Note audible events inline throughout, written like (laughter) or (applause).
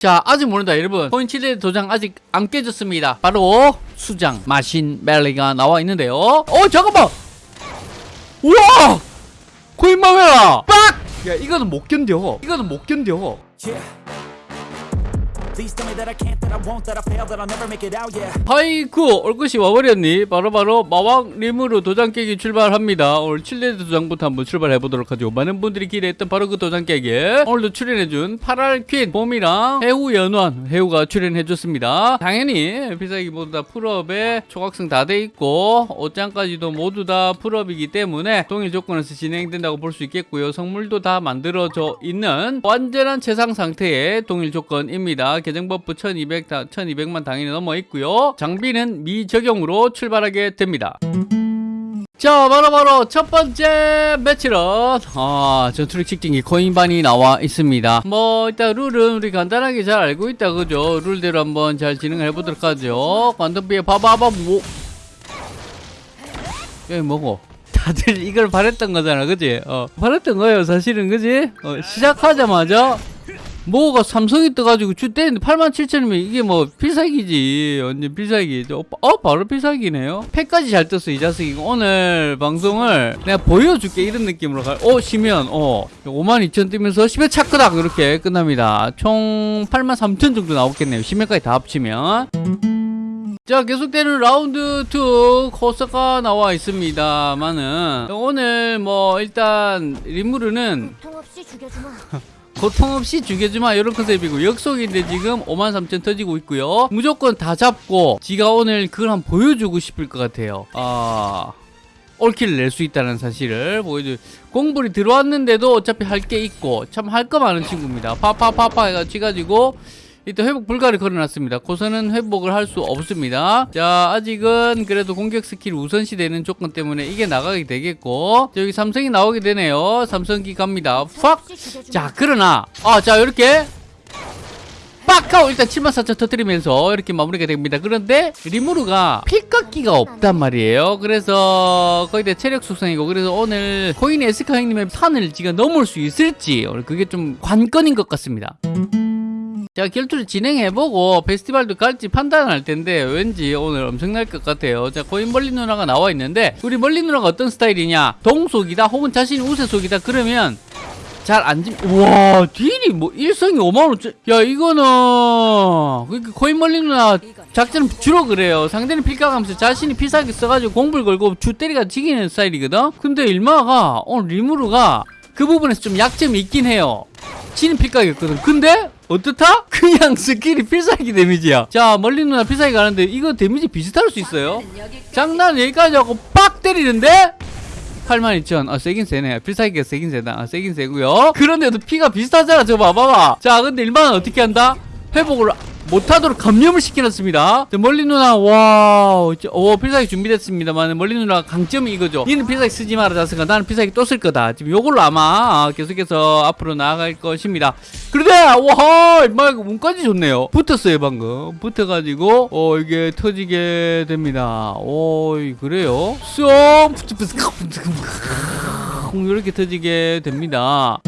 자 아직 모른다 여러분. 칠레 도장 아직 안 깨졌습니다. 바로 수장 마신 멜리가 나와 있는데요. 어 잠깐만! 우와! 코인 마메라! 빡! 야 이거는 못 견뎌. 이거는 못 견뎌. Yeah. 하이쿠 올것이 와버렸니? 바로바로 마왕 림으로 도장 깨기 출발합니다. 오늘 칠레 도장부터 한번 출발해 보도록 하죠. 많은 분들이 기대했던 바로 그 도장 깨기 오늘도 출연해준 파랄 퀸 봄이랑 해우 연원 해우가 출연해줬습니다. 당연히 비사기 모두 다 풀업에 초각성 다 돼 있고 옷장까지도 모두 다 풀업이기 때문에 동일 조건에서 진행된다고 볼 수 있겠고요. 성물도 다 만들어져 있는 완전한 최상 상태의 동일 조건입니다 버프 1200, 다, 1200만 당연히 넘어 있고요. 장비는 미적용으로 출발하게 됩니다. 자 바로바로 첫 번째 매치런 아 전투력 직진기 코인반이 나와 있습니다. 뭐 일단 룰은 우리 간단하게 잘 알고 있다 그죠? 룰대로 한번 잘 진행을 해보도록 하죠. 관덤비에 봐봐봐 뭐. 여기 뭐고? 다들 이걸 바랬던 거잖아 그지? 어 바랬던 거예요 사실은 그지? 어, 시작하자마자 뭐가 삼성이 떠가지고 주 때리는데 8만 7천이면 이게 뭐 필살기지. 완전 필살기. 어, 어 바로 필살기네요. 팩까지 잘 떴어 이 자식이 오늘 방송을 내가 보여줄게 이런 느낌으로 가어 시면 어. 5만 2천 뜨면서 10회 차크닥! 이렇게 끝납니다. 총 8만 3천 정도 나오겠네요. 10회까지 다 합치면. 자 계속되는 라운드 2 코스가 나와 있습니다만은 오늘 뭐 일단 리무르는. (laughs) 고통 없이 죽여주마 이런 컨셉이고. 역속인데 지금 53,000 터지고 있고요. 무조건 다 잡고 지가 오늘 그걸 한번 보여주고 싶을 것 같아요. 아 올킬을 낼 수 있다는 사실을 보여줘 공불이 들어왔는데도 어차피 할 게 있고 참 할 거 많은 친구입니다. 파파파파 해가지고 일단 회복 불가를 걸어놨습니다. 고선은 회복을 할 수 없습니다. 자, 아직은 그래도 공격 스킬 우선시 되는 조건 때문에 이게 나가게 되겠고, 자, 여기 삼성이 나오게 되네요. 삼성기 갑니다. 팍! 자, 그러나, 아, 자, 이렇게. 빡! 하고 일단 74,000 터뜨리면서 이렇게 마무리가 됩니다. 그런데 리무르가 필깎기가 없단 말이에요. 그래서 거의 다 체력 속성이고 그래서 오늘 코인 에스카 형님의 산을 지가 넘을 수 있을지 오늘 그게 좀 관건인 것 같습니다. 자 결투를 진행해보고 페스티벌도 갈지 판단할 텐데 왠지 오늘 엄청날 것 같아요. 자 코인 멀리 누나가 나와 있는데 우리 멀리 누나가 어떤 스타일이냐? 동속이다 혹은 자신이 우세속이다? 그러면 잘 안지 와 딜이 뭐 일성이 5만원 야 이거는 그러니까 코인 멀리 누나 작전은 주로 그래요. 상대는 필각하면서 자신이 필살기 써가지고 공불 걸고 주 때리가 지기는 스타일이거든. 근데 일마가 오늘 리무르가 그 부분에서 좀 약점이 있긴 해요. 치는 필깎이었거든. 근데 어떻다? (laughs) 그냥 스킬이 필살기 데미지야 자 멀리 누나 필살기 가는데 이거 데미지 비슷할 수 있어요 장난 여기까지 하고 빡 때리는데 82,000. 아, 세긴 세네. 필살기가 세긴 세다. 아, 세긴 세고요. 그런데도 피가 비슷하잖아. 저거 봐봐봐. 자, 근데 일반은 어떻게 한다? 회복을 못하도록 감염을 시켜놨습니다. 자, 멀리 누나, 와, 오, 필살기 준비됐습니다만, 멀리 누나 강점이 이거죠. 니는 필살기 쓰지 마라, 자슥아. 나는 필살기 또 쓸 거다. 지금 요걸로 아마 계속해서 앞으로 나아갈 것입니다. 그런데, 와, 막, 운까지 좋네요. 붙었어요, 방금. 붙어가지고, 어, 이게 터지게 됩니다. 오, 그래요? 쏙! 이렇게 터지게 됩니다.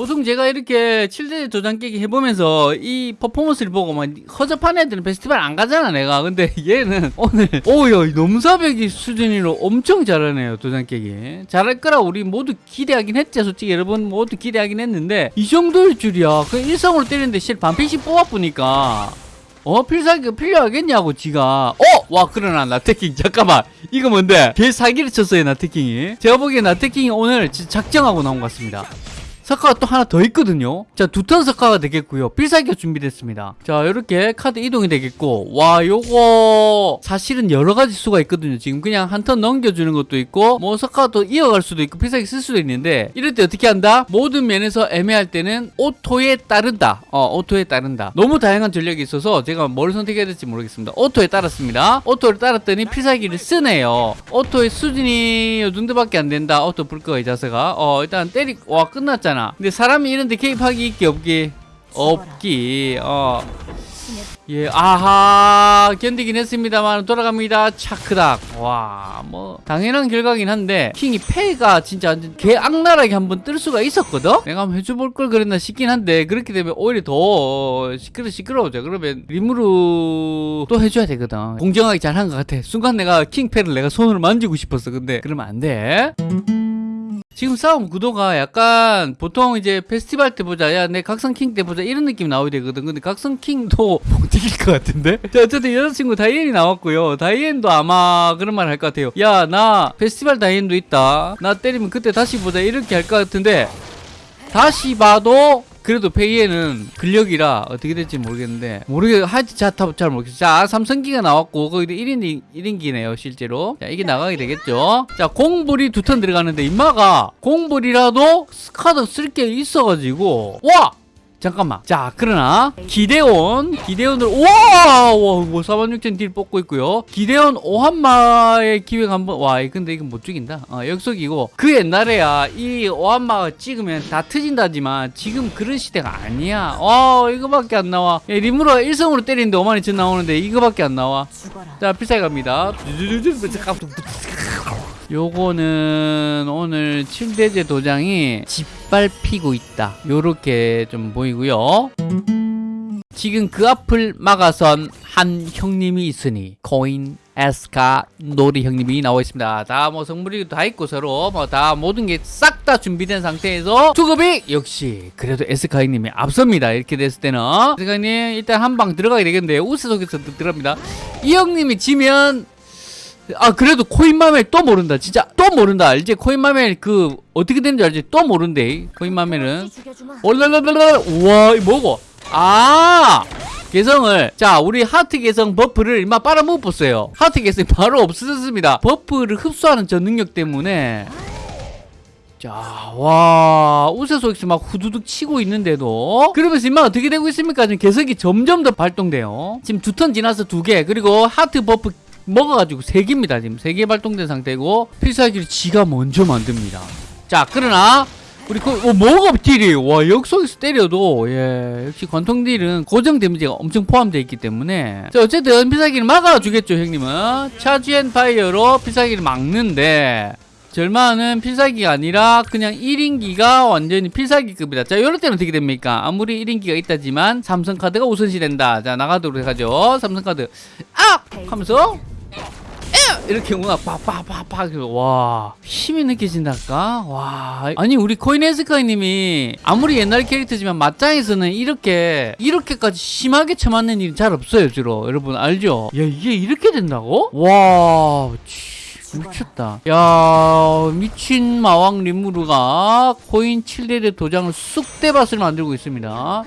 보통 제가 이렇게 7대 도장 깨기 해보면서 이 퍼포먼스를 보고 막 허접한 애들은 페스티벌 안 가잖아 내가. 근데 (laughs) 얘는 오늘 오야 넘사벽이 수준으로 엄청 잘하네요 도장 깨기. 잘할 거라 우리 모두 기대하긴 했지 솔직히 여러분 모두 기대하긴 했는데 이 정도일 줄이야. 그 일성으로 때리는데 실 반피씩 뽑아보니까. 어 필살기가 필요하겠냐고 지가. 어! 와 그러나 나태킹. 잠깐만. 이거 뭔데? 개 사기를 쳤어요 나태킹이. 제가 보기엔 나태킹이 오늘 작정하고 나온 것 같습니다 석화가 또 하나 더 있거든요. 자 두 턴 석화가 되겠고요. 필살기가 준비됐습니다. 자 이렇게 카드 이동이 되겠고 와 요거 사실은 여러 가지 수가 있거든요. 지금 그냥 한 턴 넘겨주는 것도 있고 뭐 석화가 또 이어갈 수도 있고 필살기 쓸 수도 있는데 이럴 때 어떻게 한다? 모든 면에서 애매할 때는 auto에 따른다. 어 auto에 따른다. 너무 다양한 전략이 있어서 제가 뭘 선택해야 될지 모르겠습니다. auto에 따랐습니다. auto를 따랐더니 필살기를 쓰네요. auto의 수준이 요 정도밖에 안 된다. auto 불 거야 이 자슥아. 어 일단 때리 와 끝났잖아 근데 사람이 이런데 개입하기 있기 없기 없기 어 예, 아하, 견디긴 했습니다만 돌아갑니다. 차크닥. 와, 뭐 당연한 결과긴 한데 킹이 패가 진짜 개 악랄하게 한번 뜰 수가 있었거든. 내가 한번 해줘볼 걸 그랬나 싶긴 한데 그렇게 되면 오히려 더 시끄러 시끄러워져. 그러면 리무르 또 해줘야 되거든. 공정하게 잘 한 것 같아. 순간 내가 킹 패를 내가 손으로 만지고 싶었어. 근데 그러면 안 돼. 지금 싸움 구도가 약간 보통 이제 페스티벌 때 보자 야 내 각성킹 때 보자 이런 느낌 나오야 되거든. 근데 각성킹도 (laughs) 못 이길 것 같은데? 자 어쨌든 여자친구 다이앤이 나왔고요. 다이앤도 아마 그런 말 할 것 같아요. 야 나 페스티벌 다이앤도 있다. 나 때리면 그때 다시 보자 이렇게 할 것 같은데 다시 봐도 그래도 페이에는 근력이라 어떻게 될지 모르겠는데 모르겠 하여튼 자잘 모르겠어. 자 삼성기가 나왔고 거기도 1인 1인기네요 실제로. 자 이게 나가게 되겠죠. 자 공불이 두 턴 들어가는데 임마가 공불이라도 스카드 쓸 게 있어가지고 와 잠깐만. 자, 그러나 기대온 기대온을 우와, 와, 뭐46,000딜 뽑고 있고요. 기대온 오한마의 기획 한번 와, 근데 이건 못 죽인다. 어, 역속이고 그 옛날에야 이 오한마가 찍으면 다 터진다지만 지금 그런 시대가 아니야. 어, 이거밖에 안 나와. 예, 리무르가 일성으로 때리는데 5만이 전 나오는데 이거밖에 안 나와. 자, 필살기 갑니다. 요거는 오늘 7대제 도장이 짓밟히고 있다. 요렇게 좀 보이고요. 지금 그 앞을 막아선 한 형님이 있으니 코인 에스카 노리 형님이 나와 있습니다. 다 뭐 성물이 다 있고 서로 뭐 다 모든 게 싹 다 준비된 상태에서 투급이 역시 그래도 에스카 형님이 앞섭니다. 이렇게 됐을 때는 에스카 형님 일단 한 방 들어가게 되겠는데 우세 속에서 들어갑니다. 이 형님이 지면 아 그래도 코인마멜 또 모른다. 진짜 또 모른다. 알지 코인마멜 그 어떻게 되는지 알지? 또 모른대 코인마멜은 죽여주마. 올랄랄랄 우와 이 뭐고? 아! 개성을. 자 우리 하트 개성 buff를 임마 빨아먹었어요. 하트 개성이 바로 없어졌습니다. buff를 흡수하는 저 능력 때문에. 자 와. 우세 속에서 막 후두둑 치고 있는데도. 그러면서 임마 어떻게 되고 있습니까? 지금 개성이 점점 더 발동돼요. 지금 두 턴 지나서 두 개. 그리고 하트 buff 먹어가지고 세 개입니다 지금. 세개 발동된 상태고 필살기를 지가 먼저 만듭니다. 자 그러나 우리 그 어, 뭐가 딜이 와 역속에서 때려도 예 역시 관통 딜은 고정 데미지가 엄청 포함되어 있기 때문에. 자 어쨌든 필살기를 막아주겠죠 형님은. 차지 앤 파이어로 필살기를 막는데 절마는 필살기가 아니라 그냥 1인기가 완전히 필살기급이다. 자, 이럴 때는 어떻게 됩니까? 아무리 1인기가 있다지만 삼성카드가 우선시 된다. 자, 나가도록 해가죠. 삼성카드. 아! 하면서 에! 이렇게 뭔가 팍팍팍팍 와 힘이 느껴진달까 와 아니 우리 코인 에스카 형님이 아무리 옛날 캐릭터지만 맞짱에서는 이렇게 이렇게까지 심하게 쳐맞는 일이 잘 없어요 주로 여러분 알죠 야 이게 이렇게 된다고 와 치, 미쳤다. 야 미친 마왕 리무르가 코인 7대대 도장을 쑥대밭을 만들고 있습니다.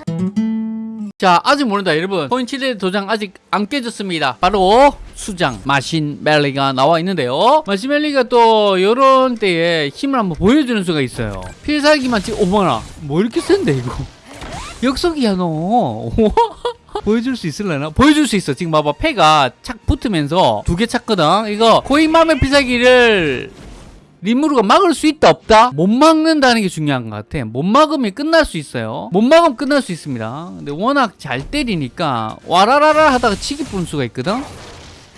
자 아직 모른다 여러분. 코인 7대 도장 아직 안 깨졌습니다. 바로 수장 마신멜리가 나와 있는데요. 마신멜리가 또 요런 때에 힘을 한번 보여주는 수가 있어요. 필살기만 지금 어머나 뭐 이렇게 센데 이거? 역속이야 너 (laughs) 보여줄 수 있을려나? 보여줄 수 있어 지금 봐봐 패가 착 붙으면서 두 개 찼거든 이거 코인맘의 필살기를 리무르가 막을 수 있다 없다? 못 막는다는 게 중요한 것 같아 못 막으면 끝날 수 있어요 못 막으면 끝날 수 있습니다 근데 워낙 잘 때리니까 와라라라 하다가 치기 뿌는 수가 있거든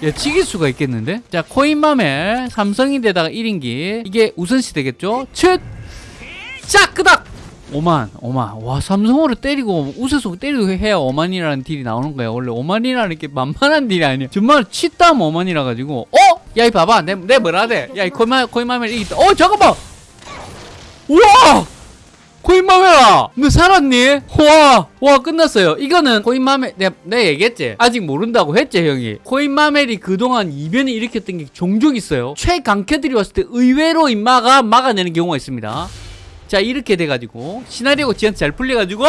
야 치길 수가 있겠는데? 자 코인맘에 삼성인데다가 1인기 이게 우선시 되겠죠? 츳! 자 끄닥! 5만 5만. 와 삼성으로 때리고 우세속 때리고 해야 5만이라는 딜이 나오는 거야 원래 5만이라는 게 만만한 딜이 아니야 정말 치다면 5만이라 가지고 어? 야 이 봐봐. 내, 내 뭐라 돼? 야이 코인마, 코인마멜 이기다 어 잠깐만! 우와! 코인마멜아! 너 살았니? 와, 와 끝났어요. 이거는 코인마멜 내가, 내가 얘기했지? 아직 모른다고 했지 형이. 코인마멜이 그동안 이변을 일으켰던 게 종종 있어요. 최강캐들이 왔을 때 의외로 임마가 막아내는 경우가 있습니다 자 이렇게 돼가지고 시나리오가 지한테 잘 풀려가지고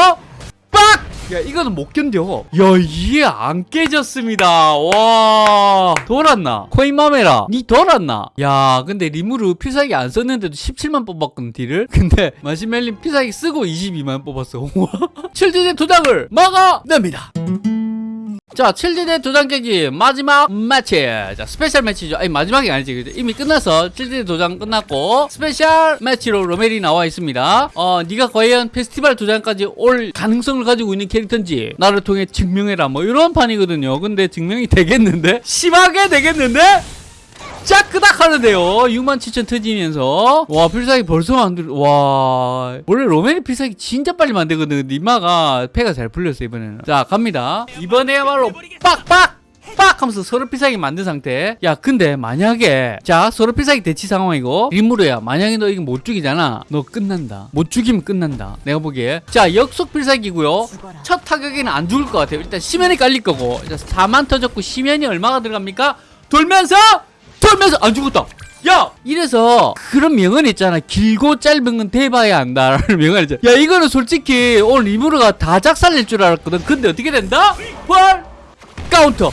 빡! 야 이거는 못 견뎌. 야 이게 안 깨졌습니다. 와 돌았나? 코인마메라 니 돌았나? 야 근데 리무르 필살기 안 썼는데도 17만 뽑았거든 딜을? (laughs) 근데 마시멜린 필살기 쓰고 22만 뽑았어. (laughs) 7대제 도장을 막아냅니다 자 7대 도장 깨기 마지막 매치. 자 special match죠. 아니 마지막이 아니지. 그죠? 이미 끝나서 7대 도장 끝났고 special match로 로멜이 나와 있습니다. 어 네가 과연 페스티벌 도장까지 올 가능성을 가지고 있는 캐릭터인지 나를 통해 증명해라. 뭐 이런 판이거든요. 근데 증명이 되겠는데? 심하게 되겠는데 하는데요. 67,000 터지면서. 와 필살기 벌써 만들 와. 원래 로맨이 필살기 진짜 빨리 만들거든 임마가 패가 잘 풀렸어 이번에는. 자 갑니다. 이번에야말로 빡빡! 빡! 하면서 서로 필살기 만든 상태. 야 근데 만약에 자 서로 필살기 대치 상황이고 림무르야. 만약에 너 이거 못 죽이잖아. 너 끝난다. 못 죽이면 끝난다. 내가 보기에. 자 역속 필살기고요. 첫 타격에는 안 죽을 것 같아요. 일단 시면이 깔릴 거고. 자, 4만 터졌고 시면이 얼마가 들어갑니까? 돌면서 돌면서 안 죽었다. 야! 이래서 그런 명언 있잖아. 길고 짧은 건 대봐야 한다 라는 (laughs) 명언 있잖아. 야, 이거는 솔직히 오늘 리무르가 다 작살낼 줄 알았거든. 근데 어떻게 된다? 월 카운터.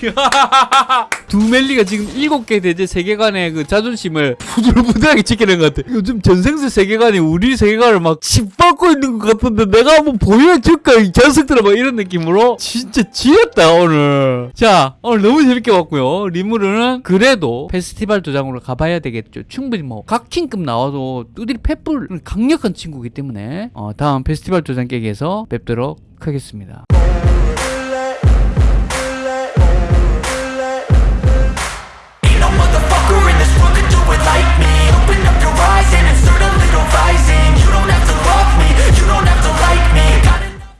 (laughs) 두 멜리가 지금 일곱 개 대죄 세계관의 그 자존심을 부들부들하게 지키는 것 같아. 요즘 전생슬 세계관이 우리 세계관을 막 짓밟고 있는 것 같은데 내가 한번 보여줄까 이 녀석들아 막 이런 느낌으로 진짜 지렸다 오늘. 자 오늘 너무 재밌게 봤고요. 리무르는 그래도 페스티벌 도장으로 가봐야 되겠죠. 충분히 뭐 각킹급 나와도 뚜들이 패불 강력한 친구이기 때문에 어, 다음 페스티벌 도장 깨기에서 뵙도록 하겠습니다.